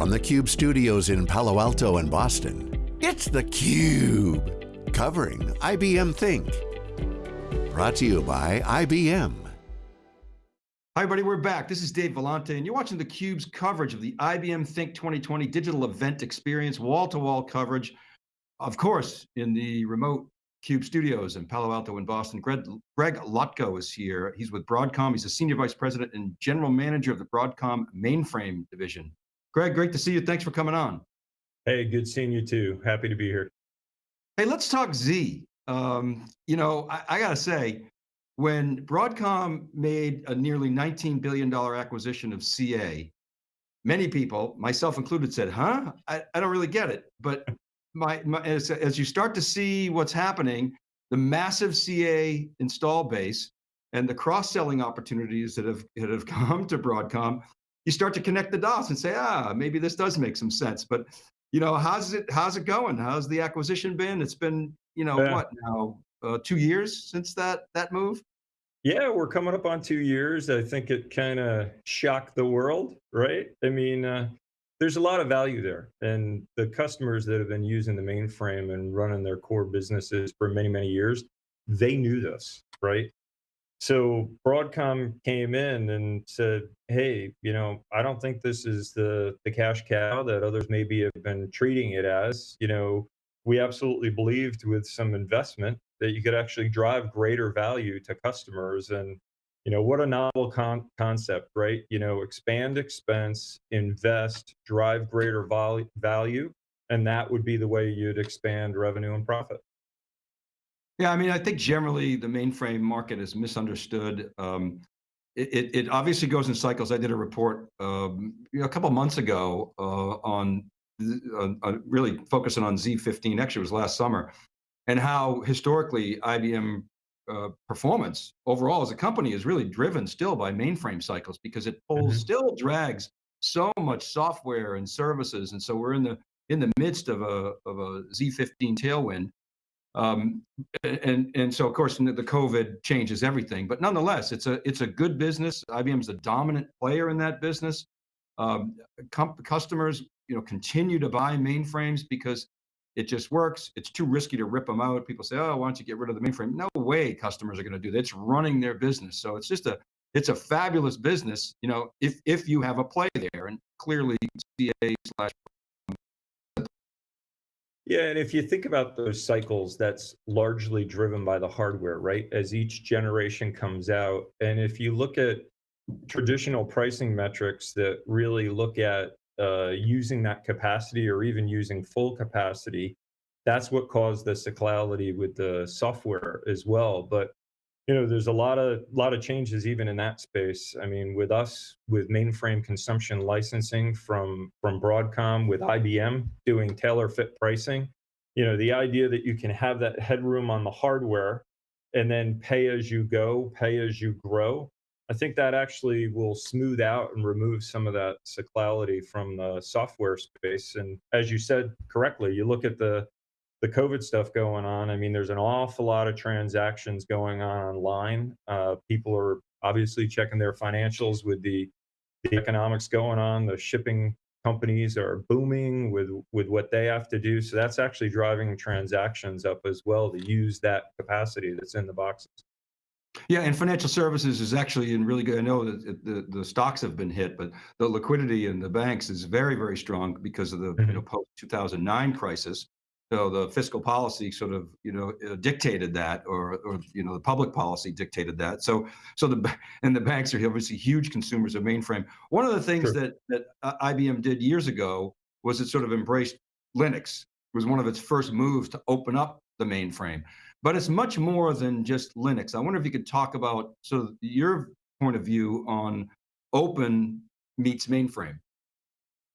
From the Cube studios in Palo Alto and Boston, it's theCUBE, covering IBM Think. Brought to you by IBM. Hi everybody, we're back. This is Dave Vellante and you're watching theCUBE's coverage of the IBM Think 2020 digital event experience, wall-to-wall -wall coverage. Of course, in the remote CUBE studios in Palo Alto and Boston. Greg, Greg Lotko is here. He's with Broadcom. He's a Senior Vice President and General Manager of the Broadcom Mainframe Division. Greg, great to see you. Thanks for coming on. Hey, good seeing you too. Happy to be here. Hey, let's talk Z. Um, you know, I, I got to say, when Broadcom made a nearly $19 billion acquisition of CA, many people, myself included, said, huh? I, I don't really get it. But my, my as, as you start to see what's happening, the massive CA install base and the cross-selling opportunities that have, that have come to Broadcom, you start to connect the dots and say, ah, maybe this does make some sense. But you know, how's it how's it going? How's the acquisition been? It's been you know yeah. what now uh, two years since that that move. Yeah, we're coming up on two years. I think it kind of shocked the world, right? I mean, uh, there's a lot of value there, and the customers that have been using the mainframe and running their core businesses for many many years, they knew this, right? So Broadcom came in and said, "Hey, you know, I don't think this is the the cash cow that others maybe have been treating it as. You know, we absolutely believed with some investment that you could actually drive greater value to customers. And you know what a novel con concept right? You know expand expense invest drive greater value and that would be the way you'd expand revenue and profit yeah, I mean, I think generally the mainframe market is misunderstood. Um, it, it, obviously goes in cycles. I did a report um, you know, a couple months ago uh, on uh, really focusing on Z15, actually it was last summer, and how historically IBM uh, performance overall as a company is really driven still by mainframe cycles because it pulls, mm -hmm. still drags so much software and services. And so we're in the in the midst of a, of a Z15 tailwind. Um, and and so of course the COVID changes everything, but nonetheless, it's a it's a good business. IBM is a dominant player in that business. Um, customers, you know, continue to buy mainframes because it just works. It's too risky to rip them out. People say, "Oh, why don't you get rid of the mainframe?" No way, customers are going to do that. It's running their business, so it's just a it's a fabulous business. You know, if if you have a play there, and clearly CA slash yeah, and if you think about those cycles, that's largely driven by the hardware, right? As each generation comes out. And if you look at traditional pricing metrics that really look at uh, using that capacity or even using full capacity, that's what caused the cyclicality with the software as well. But you know, there's a lot of lot of changes even in that space. I mean, with us, with mainframe consumption licensing from from Broadcom, with IBM doing tailor fit pricing, you know, the idea that you can have that headroom on the hardware and then pay as you go, pay as you grow. I think that actually will smooth out and remove some of that cyclicality from the software space. And as you said correctly, you look at the the COVID stuff going on, I mean, there's an awful lot of transactions going on online. Uh, people are obviously checking their financials with the, the economics going on. The shipping companies are booming with with what they have to do. So that's actually driving transactions up as well to use that capacity that's in the boxes. Yeah, and financial services is actually in really good. I know that the, the stocks have been hit, but the liquidity in the banks is very, very strong because of the mm -hmm. you know, post 2009 crisis so the fiscal policy sort of you know uh, dictated that or or you know the public policy dictated that. So so the and the banks are obviously huge consumers of mainframe. One of the things sure. that that uh, IBM did years ago was it sort of embraced Linux. It was one of its first moves to open up the mainframe. But it's much more than just Linux. I wonder if you could talk about sort of your point of view on open meets mainframe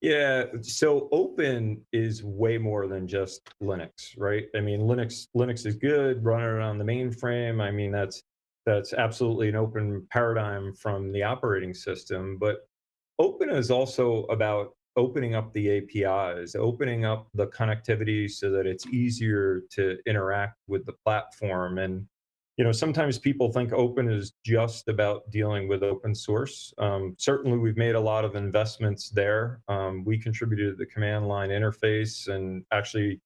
yeah, so open is way more than just Linux, right? I mean, Linux Linux is good, running on the mainframe. I mean, that's that's absolutely an open paradigm from the operating system, but open is also about opening up the APIs, opening up the connectivity so that it's easier to interact with the platform and you know, sometimes people think open is just about dealing with open source. Um, certainly, we've made a lot of investments there. Um, we contributed to the command line interface and actually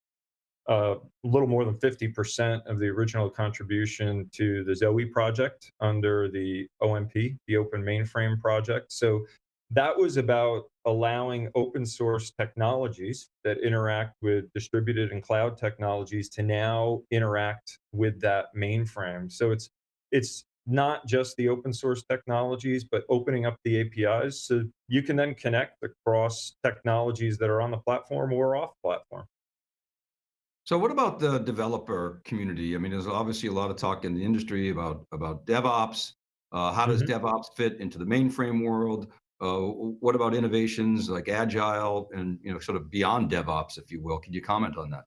uh, a little more than 50% of the original contribution to the Zowe project under the OMP, the Open Mainframe Project. So that was about allowing open source technologies that interact with distributed and cloud technologies to now interact with that mainframe. So it's it's not just the open source technologies, but opening up the APIs so you can then connect across technologies that are on the platform or off platform. So what about the developer community? I mean, there's obviously a lot of talk in the industry about about DevOps. Uh, how does Mhm. DevOps fit into the mainframe world? Uh, what about innovations like agile and you know sort of beyond DevOps, if you will? Can you comment on that?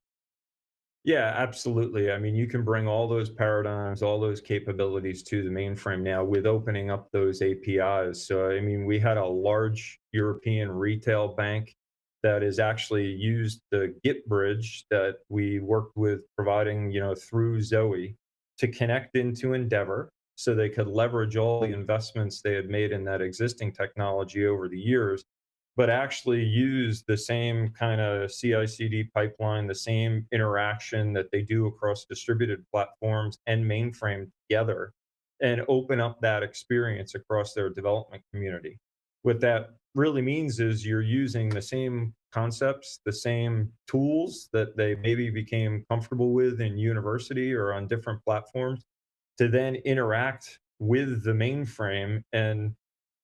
Yeah, absolutely. I mean, you can bring all those paradigms, all those capabilities to the mainframe now with opening up those APIs. So, I mean, we had a large European retail bank that is actually used the Git bridge that we worked with providing, you know, through Zowe to connect into Endevor so they could leverage all the investments they had made in that existing technology over the years but actually use the same kind of CI/CD pipeline, the same interaction that they do across distributed platforms and mainframe together, and open up that experience across their development community. What that really means is you're using the same concepts, the same tools that they maybe became comfortable with in university or on different platforms to then interact with the mainframe and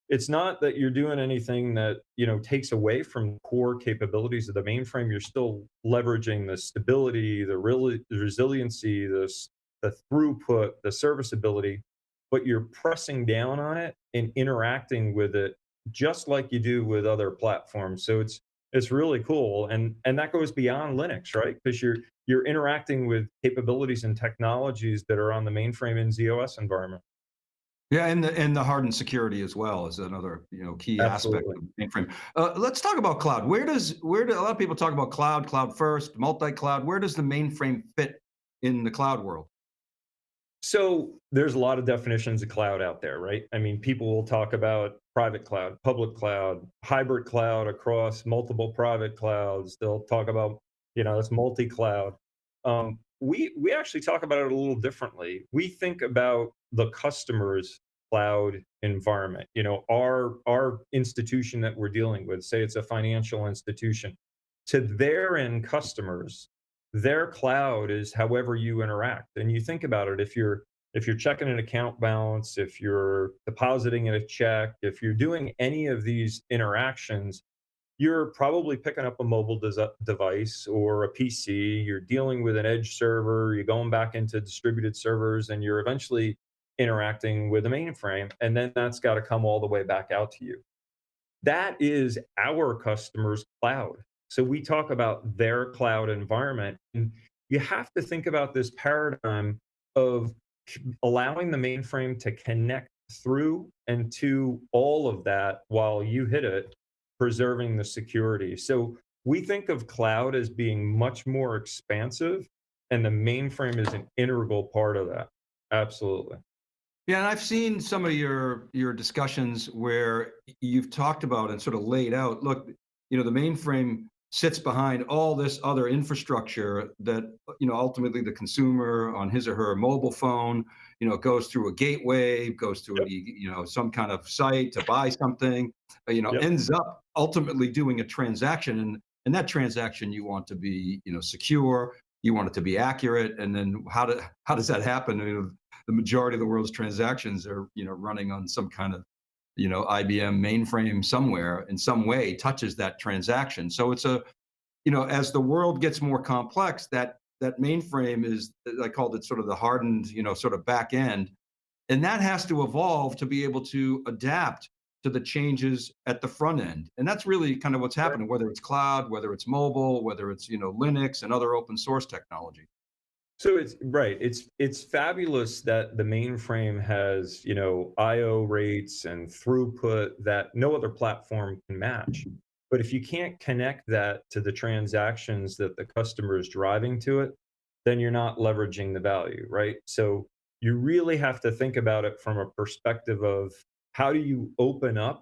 it's not that you're doing anything that you know takes away from core capabilities of the mainframe you're still leveraging the stability the, real, resiliency the, the throughput the serviceability but you're pressing down on it and interacting with it just like you do with other platforms. So it's it's really cool and and that goes beyond linux right? Because you're you're interacting with capabilities and technologies that are on the mainframe in z/OS environment Yeah, and the and the hardened security as well is another you know key aspect absolutely of mainframe. Uh, let's talk about cloud. Where does where do a lot of people talk about cloud, cloud first, multi-cloud? Where does the mainframe fit in the cloud world? So there's a lot of definitions of cloud out there, right? I mean, people will talk about private cloud, public cloud, hybrid cloud across multiple private clouds. They'll talk about, you know, it's multi-cloud. Um, we we actually talk about it a little differently. We think about the customer's cloud environment. You know, our our institution that we're dealing with, say it's a financial institution, to their end customers, their cloud is however you interact. And you think about it, if you're if you're checking an account balance, if you're depositing in a check, if you're doing any of these interactions, you're probably picking up a mobile des- device or a PC. You're dealing with an edge server. You're going back into distributed servers, and you're eventually interacting with a mainframe. And then that's got to come all the way back out to you. That is our customers' cloud. So we talk about their cloud environment. And you have to think about this paradigm of allowing the mainframe to connect through and to all of that while you hit it, preserving the security. So we think of cloud as being much more expansive, and the mainframe is an integral part of that. Absolutely. Yeah, and I've seen some of your your discussions where you've talked about and sort of laid out, look, you know, the mainframe sits behind all this other infrastructure that, you know, ultimately the consumer on his or her mobile phone, you know, goes through a gateway, goes through a, you know, some kind of site to buy something, uh, you know, Yep. ends up ultimately doing a transaction and and that transaction you want to be, you know, secure, you want it to be accurate, and then how do how does that happen? You know, the majority of the world's transactions are you know running on some kind of you know IBM mainframe somewhere in some way touches that transaction. So it's a you know as the world gets more complex, that that mainframe is I called it sort of the hardened you know sort of back end, and that has to evolve to be able to adapt to the changes at the front end. And that's really kind of what's happening, whether it's cloud, whether it's mobile, whether it's you know Linux and other open source technology. So it's right. It's it's fabulous that the mainframe has, you know, IO rates and throughput that no other platform can match. But if you can't connect that to the transactions that the customer is driving to it, then you're not leveraging the value, right? So you really have to think about it from a perspective of how do you open up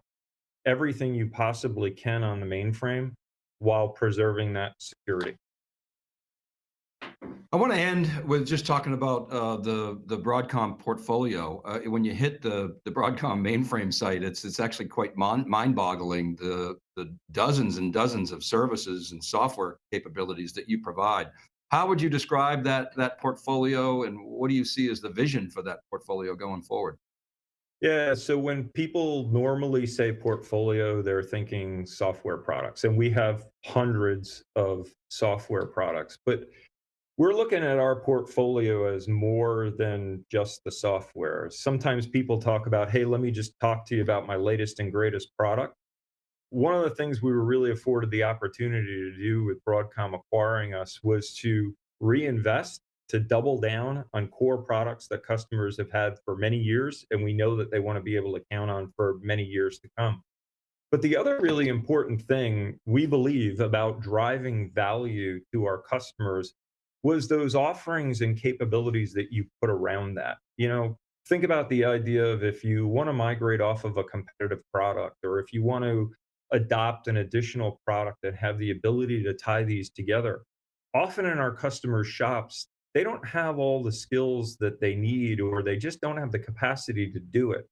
everything you possibly can on the mainframe while preserving that security. I want to end with just talking about uh, the the Broadcom portfolio. Uh, when you hit the the Broadcom mainframe site, it's it's actually quite mind-boggling the the dozens and dozens of services and software capabilities that you provide. How would you describe that that portfolio, and what do you see as the vision for that portfolio going forward? Yeah, so when people normally say portfolio, they're thinking software products, and we have hundreds of software products. But we're looking at our portfolio as more than just the software. Sometimes people talk about, hey, let me just talk to you about my latest and greatest product. One of the things we were really afforded the opportunity to do with Broadcom acquiring us was to reinvest, to double down on core products that customers have had for many years, and we know that they want to be able to count on for many years to come. But the other really important thing we believe about driving value to our customers was those offerings and capabilities that you put around that. You know, think about the idea of if you want to migrate off of a competitive product or if you want to adopt an additional product and have the ability to tie these together. Often in our customers' shops, they don't have all the skills that they need or they just don't have the capacity to do it.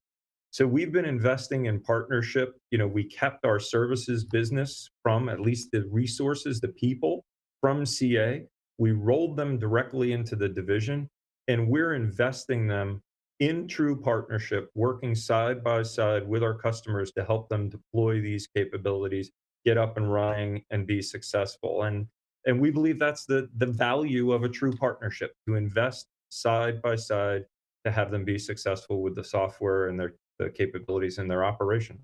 So we've been investing in partnership. You know, we kept our services business from at least the resources, the people from CA we rolled them directly into the division, and we're investing them in true partnership, working side by side with our customers to help them deploy these capabilities, get up and running, and be successful. And and we believe that's the the value of a true partnership to invest side by side to have them be successful with the software and their the capabilities in their operation.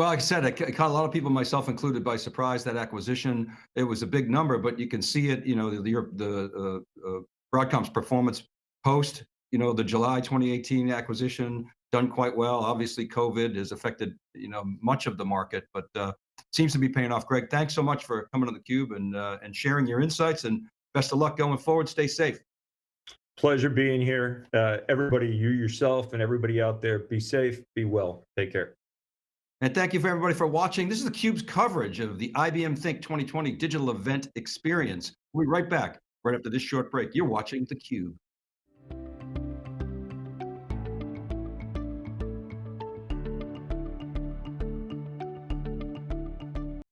Well, like I said, it caught a lot of people, myself included, by surprise, that acquisition. It was a big number, but you can see it, you know, the the the, uh, uh, Broadcom's performance post, you know, the July 2018 acquisition, done quite well. Obviously, COVID has affected, you know, much of the market, but uh, seems to be paying off. Greg, thanks so much for coming on theCUBE and, uh, and sharing your insights, and best of luck going forward. Stay safe. Pleasure being here. Uh, everybody, you yourself and everybody out there, be safe, be well. Take care. And thank you for everybody for watching. This is theCUBE's coverage of the IBM Think 2020 Digital Event Experience. We'll be right back, right after this short break. You're watching theCUBE.